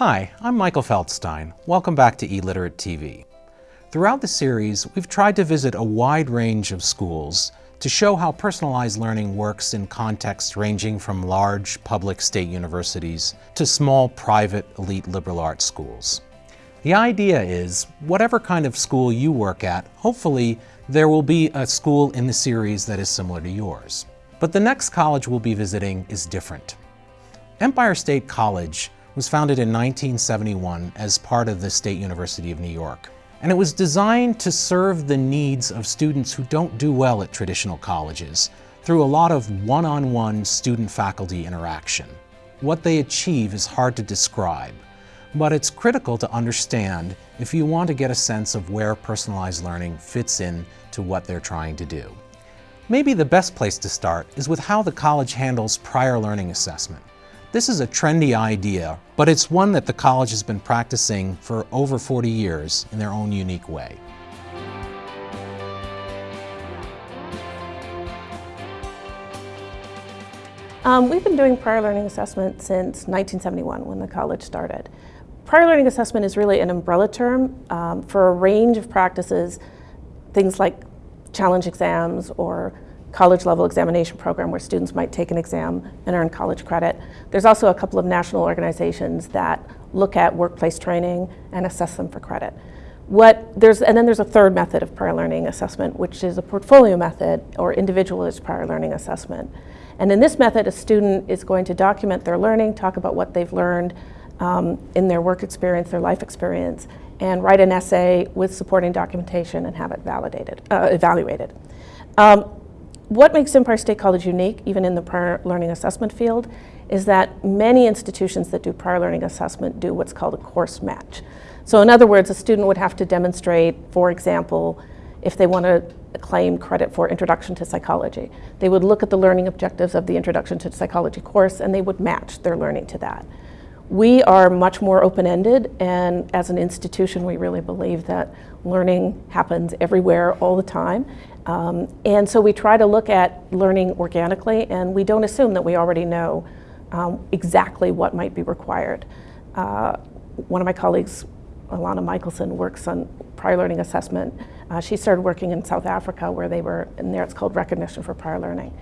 Hi, I'm Michael Feldstein. Welcome back to eLiterate TV. Throughout the series, we've tried to visit a wide range of schools to show how personalized learning works in contexts ranging from large public state universities to small private elite liberal arts schools. The idea is, whatever kind of school you work at, hopefully there will be a school in the series that is similar to yours. But the next college we'll be visiting is different. Empire State College was founded in 1971 as part of the State University of New York. And it was designed to serve the needs of students who don't do well at traditional colleges through a lot of one-on-one -on -one student-faculty interaction. What they achieve is hard to describe, but it's critical to understand if you want to get a sense of where personalized learning fits in to what they're trying to do. Maybe the best place to start is with how the college handles prior learning assessment. This is a trendy idea, but it's one that the college has been practicing for over 40 years in their own unique way. Um, we've been doing prior learning assessment since 1971 when the college started. Prior learning assessment is really an umbrella term um, for a range of practices, things like challenge exams or college level examination program where students might take an exam and earn college credit. There's also a couple of national organizations that look at workplace training and assess them for credit. What there's, and then there's a third method of prior learning assessment, which is a portfolio method or individualized prior learning assessment. And in this method, a student is going to document their learning, talk about what they've learned um, in their work experience, their life experience, and write an essay with supporting documentation and have it validated, uh, evaluated. Um, what makes Empire State College unique, even in the prior learning assessment field, is that many institutions that do prior learning assessment do what's called a course match. So in other words, a student would have to demonstrate, for example, if they want to claim credit for Introduction to Psychology. They would look at the learning objectives of the Introduction to Psychology course and they would match their learning to that. We are much more open-ended and as an institution we really believe that learning happens everywhere all the time um, and so we try to look at learning organically and we don't assume that we already know um, exactly what might be required. Uh, one of my colleagues, Alana Michelson, works on prior learning assessment. Uh, she started working in South Africa where they were, and there it's called recognition for prior learning.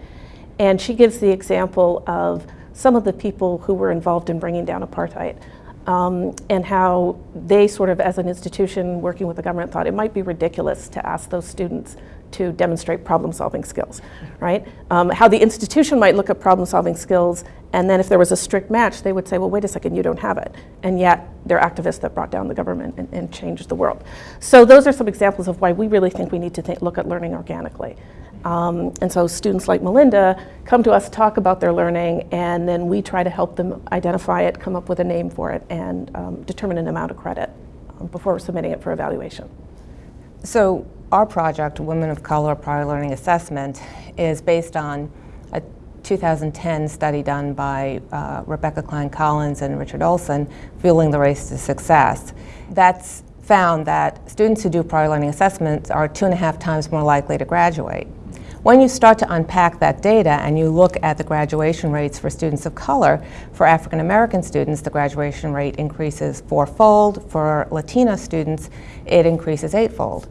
And she gives the example of some of the people who were involved in bringing down apartheid um, and how they sort of, as an institution working with the government, thought it might be ridiculous to ask those students to demonstrate problem-solving skills, right? Um, how the institution might look at problem-solving skills, and then if there was a strict match, they would say, well, wait a second, you don't have it. And yet, they're activists that brought down the government and, and changed the world. So those are some examples of why we really think we need to think, look at learning organically. Um, and so students like Melinda come to us, talk about their learning, and then we try to help them identify it, come up with a name for it, and um, determine an amount of credit um, before submitting it for evaluation. So our project, Women of Color Prior Learning Assessment, is based on a 2010 study done by uh, Rebecca Klein-Collins and Richard Olson, Fueling the Race to Success. That's found that students who do prior learning assessments are two and a half times more likely to graduate. When you start to unpack that data and you look at the graduation rates for students of color, for African American students, the graduation rate increases fourfold. For Latina students, it increases eightfold.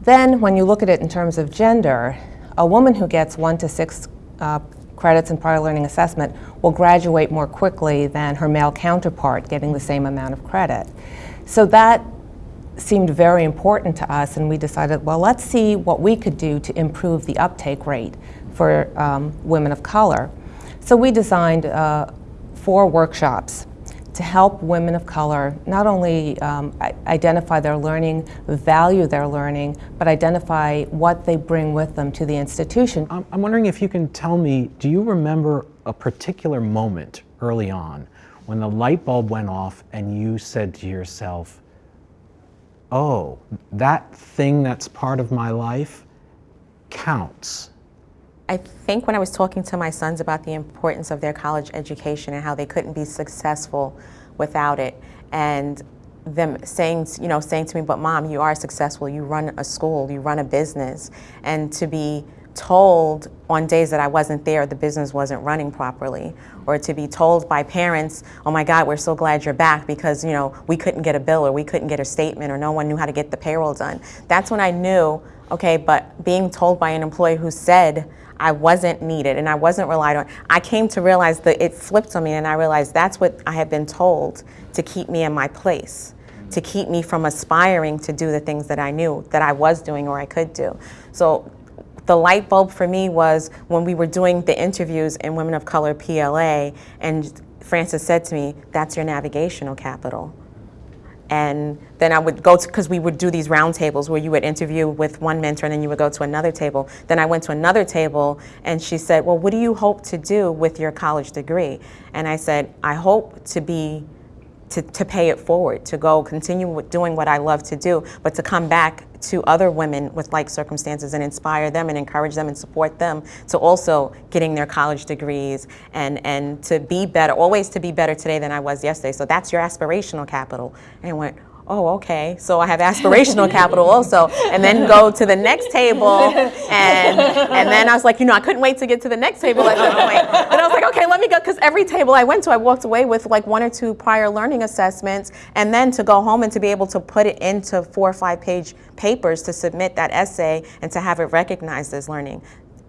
Then when you look at it in terms of gender, a woman who gets one to six uh, credits in prior learning assessment will graduate more quickly than her male counterpart getting the same amount of credit. So that seemed very important to us and we decided, well, let's see what we could do to improve the uptake rate for um, women of color. So we designed uh, four workshops to help women of color not only um, identify their learning, value their learning, but identify what they bring with them to the institution. I'm wondering if you can tell me, do you remember a particular moment early on when the light bulb went off and you said to yourself, oh, that thing that's part of my life counts. I think when I was talking to my sons about the importance of their college education and how they couldn't be successful without it, and them saying, you know, saying to me, but mom, you are successful, you run a school, you run a business, and to be told on days that I wasn't there the business wasn't running properly or to be told by parents oh my god we're so glad you're back because you know we couldn't get a bill or we couldn't get a statement or no one knew how to get the payroll done that's when I knew okay but being told by an employee who said I wasn't needed and I wasn't relied on I came to realize that it flipped on me and I realized that's what I had been told to keep me in my place to keep me from aspiring to do the things that I knew that I was doing or I could do. So the light bulb for me was when we were doing the interviews in Women of Color PLA, and Frances said to me, that's your navigational capital. And then I would go to, because we would do these roundtables where you would interview with one mentor and then you would go to another table. Then I went to another table and she said, well, what do you hope to do with your college degree? And I said, I hope to be to, to pay it forward, to go continue doing what I love to do, but to come back to other women with like circumstances and inspire them and encourage them and support them to also getting their college degrees and, and to be better, always to be better today than I was yesterday. So that's your aspirational capital. And I went, oh, okay, so I have aspirational capital also, and then go to the next table, and and then I was like, you know, I couldn't wait to get to the next table at that point. And I was like, okay, let me go, because every table I went to, I walked away with like one or two prior learning assessments, and then to go home and to be able to put it into four or five page papers to submit that essay and to have it recognized as learning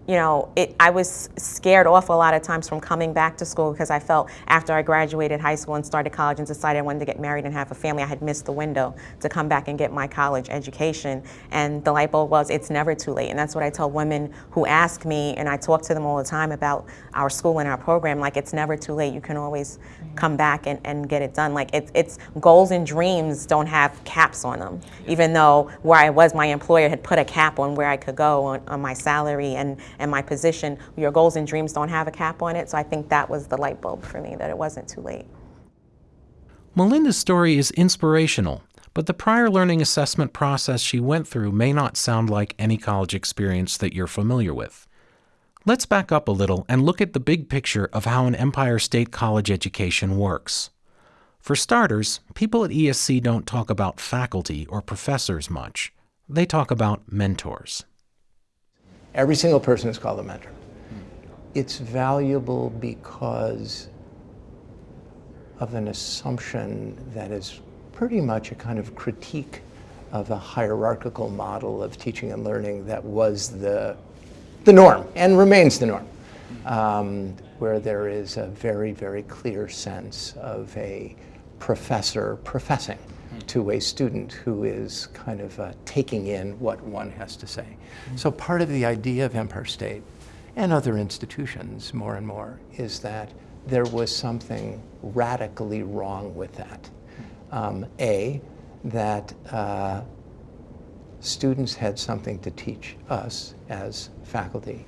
you know, it, I was scared off a lot of times from coming back to school because I felt after I graduated high school and started college and decided I wanted to get married and have a family, I had missed the window to come back and get my college education. And the light bulb was, it's never too late. And that's what I tell women who ask me, and I talk to them all the time about our school and our program, like it's never too late. You can always come back and, and get it done. Like it's, it's goals and dreams don't have caps on them, even though where I was, my employer had put a cap on where I could go on, on my salary and and my position, your goals and dreams don't have a cap on it. So I think that was the light bulb for me, that it wasn't too late. Melinda's story is inspirational, but the prior learning assessment process she went through may not sound like any college experience that you're familiar with. Let's back up a little and look at the big picture of how an Empire State College education works. For starters, people at ESC don't talk about faculty or professors much. They talk about mentors. Every single person is called a mentor. It's valuable because of an assumption that is pretty much a kind of critique of a hierarchical model of teaching and learning that was the, the norm and remains the norm, um, where there is a very, very clear sense of a professor professing to a student who is kind of uh, taking in what one has to say. So part of the idea of Empire State and other institutions more and more is that there was something radically wrong with that. Um, a, that uh, students had something to teach us as faculty,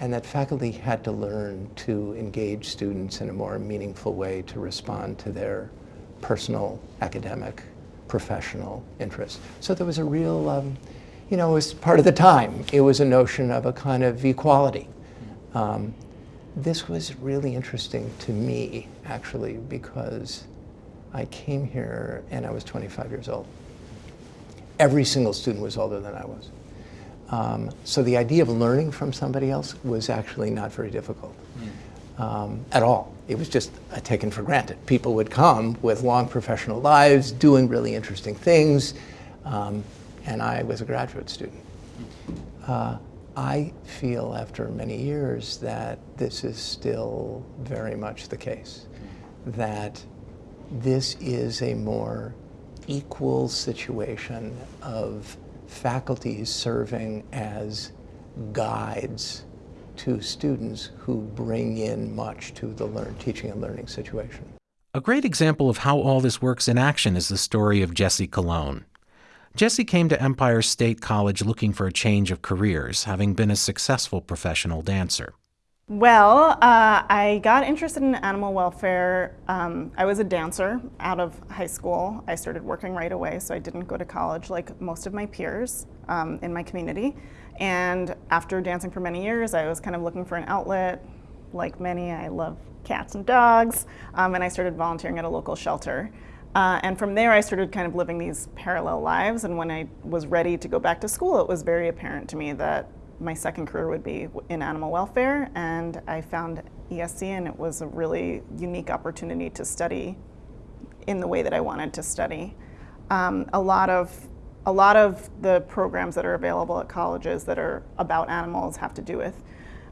and that faculty had to learn to engage students in a more meaningful way to respond to their personal, academic, professional interest. So there was a real, um, you know, it was part of the time. It was a notion of a kind of equality. Um, this was really interesting to me, actually, because I came here and I was 25 years old. Every single student was older than I was. Um, so the idea of learning from somebody else was actually not very difficult. Um, at all. It was just uh, taken for granted. People would come with long professional lives, doing really interesting things, um, and I was a graduate student. Uh, I feel after many years that this is still very much the case, that this is a more equal situation of faculties serving as guides to students who bring in much to the learn, teaching and learning situation. A great example of how all this works in action is the story of Jesse Colon. Jesse came to Empire State College looking for a change of careers, having been a successful professional dancer. Well, uh, I got interested in animal welfare. Um, I was a dancer out of high school. I started working right away, so I didn't go to college like most of my peers um, in my community. And after dancing for many years, I was kind of looking for an outlet. Like many, I love cats and dogs, um, and I started volunteering at a local shelter. Uh, and from there, I started kind of living these parallel lives. And when I was ready to go back to school, it was very apparent to me that my second career would be in animal welfare. And I found ESC, and it was a really unique opportunity to study in the way that I wanted to study. Um, a lot of a lot of the programs that are available at colleges that are about animals have to do with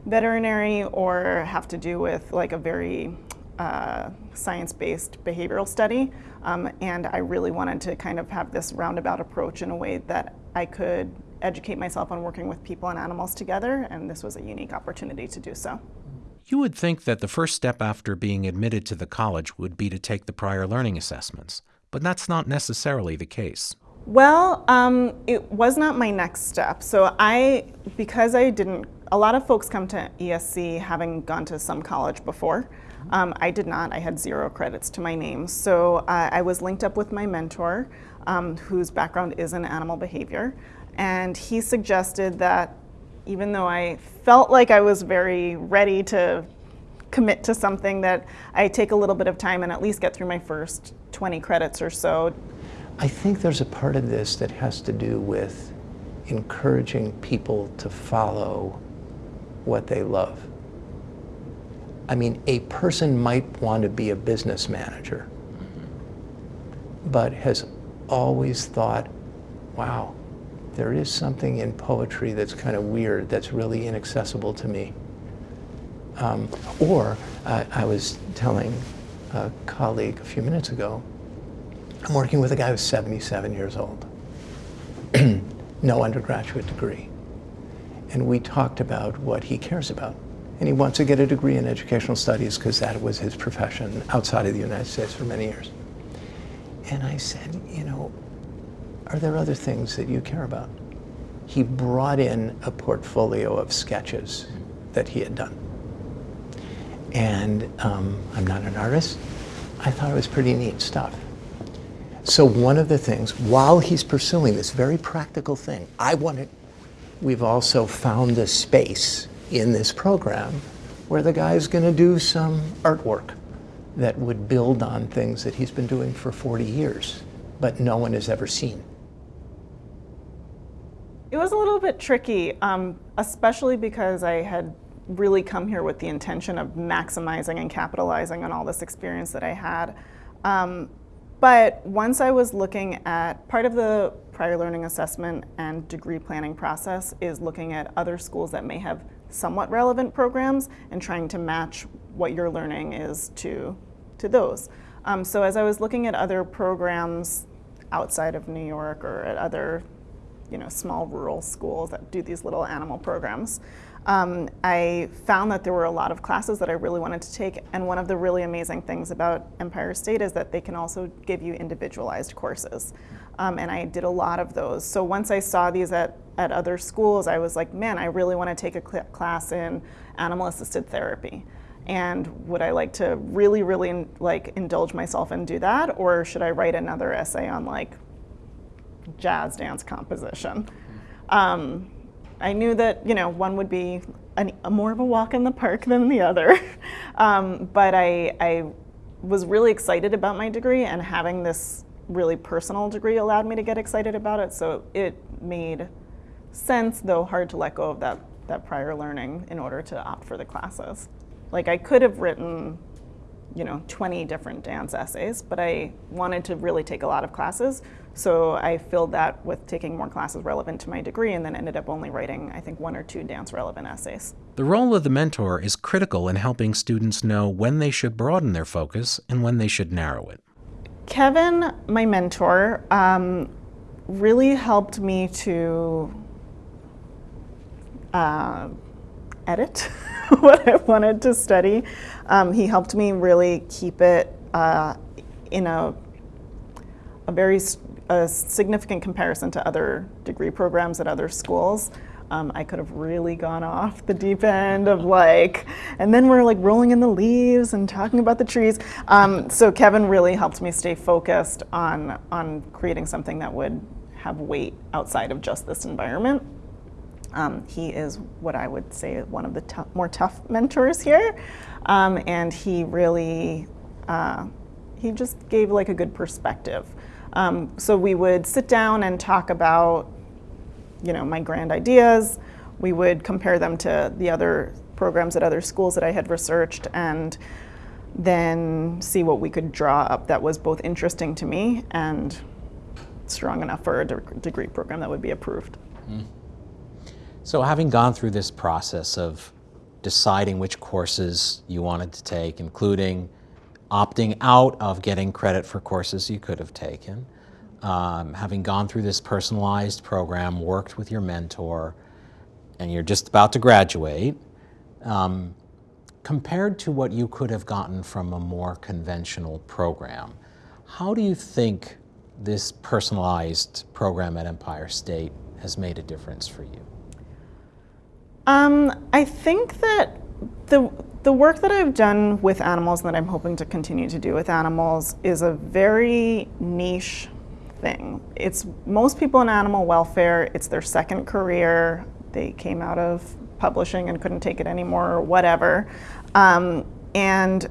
veterinary or have to do with like a very uh, science-based behavioral study. Um, and I really wanted to kind of have this roundabout approach in a way that I could educate myself on working with people and animals together, and this was a unique opportunity to do so. You would think that the first step after being admitted to the college would be to take the prior learning assessments, but that's not necessarily the case. Well, um, it was not my next step. So I, because I didn't, a lot of folks come to ESC having gone to some college before. Um, I did not. I had zero credits to my name. So uh, I was linked up with my mentor, um, whose background is in animal behavior. And he suggested that even though I felt like I was very ready to commit to something that I take a little bit of time and at least get through my first 20 credits or so. I think there's a part of this that has to do with encouraging people to follow what they love. I mean, a person might want to be a business manager, but has always thought, wow, there is something in poetry that's kind of weird, that's really inaccessible to me. Um, or I was telling a colleague a few minutes ago, I'm working with a guy who's 77 years old, no undergraduate degree. And we talked about what he cares about. And he wants to get a degree in educational studies because that was his profession outside of the United States for many years. And I said, you know, are there other things that you care about? He brought in a portfolio of sketches that he had done. And um, I'm not an artist. I thought it was pretty neat stuff. So one of the things, while he's pursuing this very practical thing, I want wanted, we've also found a space in this program where the guy's going to do some artwork that would build on things that he's been doing for 40 years, but no one has ever seen. It was a little bit tricky, um, especially because I had really come here with the intention of maximizing and capitalizing on all this experience that I had. Um, but once I was looking at part of the prior learning assessment and degree planning process is looking at other schools that may have somewhat relevant programs and trying to match what your learning is to, to those. Um, so as I was looking at other programs outside of New York or at other you know, small rural schools that do these little animal programs. Um, I found that there were a lot of classes that I really wanted to take, and one of the really amazing things about Empire State is that they can also give you individualized courses. Um, and I did a lot of those. So once I saw these at, at other schools, I was like, man, I really want to take a class in animal assisted therapy. And would I like to really, really like indulge myself and do that, or should I write another essay on like jazz dance composition. Um, I knew that you know one would be an, a more of a walk in the park than the other, um, but I, I was really excited about my degree and having this really personal degree allowed me to get excited about it. So it made sense, though hard to let go of that that prior learning in order to opt for the classes. Like I could have written you know, 20 different dance essays, but I wanted to really take a lot of classes. So I filled that with taking more classes relevant to my degree and then ended up only writing, I think, one or two dance relevant essays. The role of the mentor is critical in helping students know when they should broaden their focus and when they should narrow it. Kevin, my mentor, um, really helped me to uh, edit what I wanted to study. Um, he helped me really keep it uh, in a, a very a significant comparison to other degree programs at other schools. Um, I could have really gone off the deep end of like, and then we're like rolling in the leaves and talking about the trees. Um, so Kevin really helped me stay focused on, on creating something that would have weight outside of just this environment. Um, he is what I would say one of the more tough mentors here, um, and he really uh, he just gave like a good perspective. Um, so we would sit down and talk about you know my grand ideas. We would compare them to the other programs at other schools that I had researched and then see what we could draw up that was both interesting to me and strong enough for a de- degree program that would be approved. So having gone through this process of deciding which courses you wanted to take, including opting out of getting credit for courses you could have taken, um, having gone through this personalized program, worked with your mentor, and you're just about to graduate, um, compared to what you could have gotten from a more conventional program, how do you think this personalized program at Empire State has made a difference for you? Um, I think that the the work that I've done with animals and that I'm hoping to continue to do with animals is a very niche thing. It's most people in animal welfare, it's their second career. They came out of publishing and couldn't take it anymore or whatever. Um, and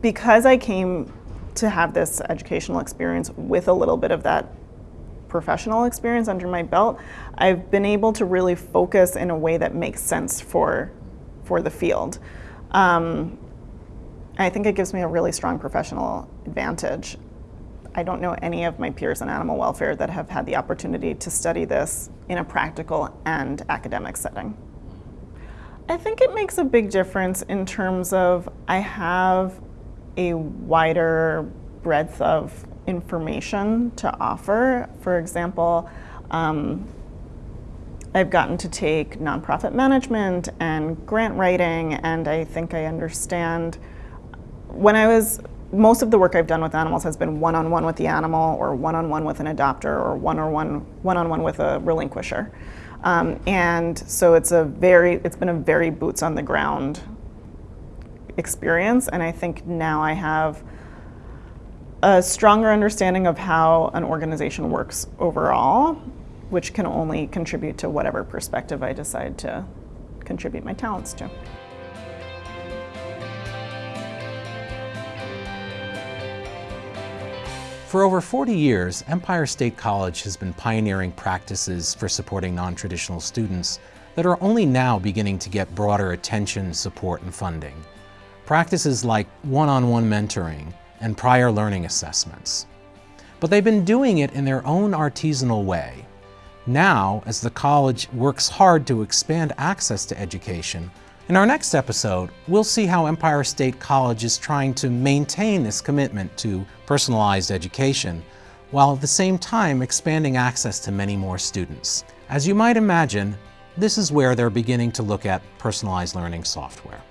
because I came to have this educational experience with a little bit of that professional experience under my belt, I've been able to really focus in a way that makes sense for, for the field. Um, I think it gives me a really strong professional advantage. I don't know any of my peers in animal welfare that have had the opportunity to study this in a practical and academic setting. I think it makes a big difference in terms of I have a wider breadth of information to offer. For example, um, I've gotten to take nonprofit management and grant writing, and I think I understand. When I was, most of the work I've done with animals has been one on one with the animal, or one on one with an adopter, or one on one one on one with a relinquisher. Um, and so it's a very, it's been a very boots on the ground experience, and I think now I have a stronger understanding of how an organization works overall, which can only contribute to whatever perspective I decide to contribute my talents to. For over 40 years, Empire State College has been pioneering practices for supporting non-traditional students that are only now beginning to get broader attention, support, and funding. Practices like one-on-one mentoring and prior learning assessments. But they've been doing it in their own artisanal way. Now, as the college works hard to expand access to education, in our next episode, we'll see how Empire State College is trying to maintain this commitment to personalized education, while at the same time expanding access to many more students. As you might imagine, this is where they're beginning to look at personalized learning software.